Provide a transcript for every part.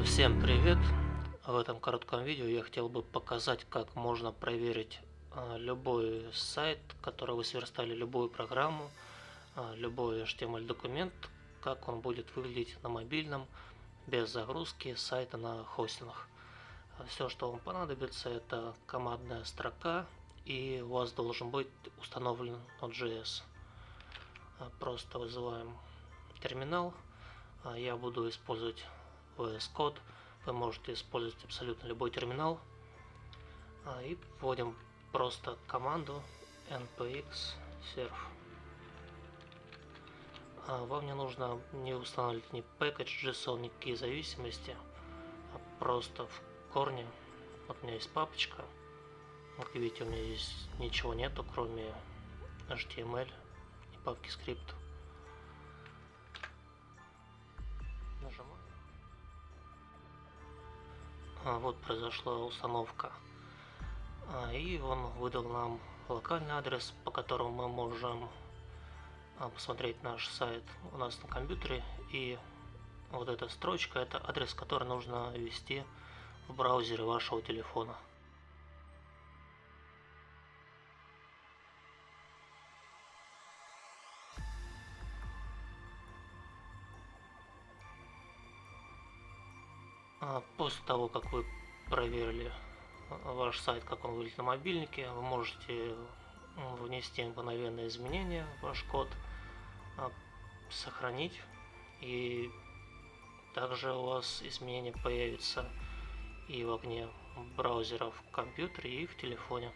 Всем привет! В этом коротком видео я хотел бы показать, как можно проверить а, любой сайт, который вы сверстали, любую программу, а, любой HTML документ, как он будет выглядеть на мобильном, без загрузки сайта на хостингах. Все, что вам понадобится, это командная строка, и у вас должен быть установлен Node.js. Просто вызываем терминал. Я буду использовать VS Code. Вы можете использовать абсолютно любой терминал. И вводим просто команду npx serve. Вам не нужно не устанавливать ни package JSON, никакие зависимости, а просто в корне. Вот у меня есть папочка. Как видите, у меня здесь ничего нету, кроме HTML и папки скрипт. Вот произошла установка. А, и он выдал нам локальный адрес, по которому мы можем а, посмотреть наш сайт у нас на компьютере. И вот эта строчка, это адрес, который нужно ввести в браузере вашего телефона. После того, как вы проверили ваш сайт, как он выглядит на мобильнике, вы можете внести мгновенные изменения в ваш код, а, сохранить и также у вас изменения появятся и в окне браузера в компьютере и в телефоне.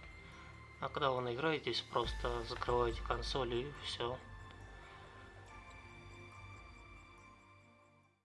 А когда вы наиграетесь, просто закрываете консоль и все.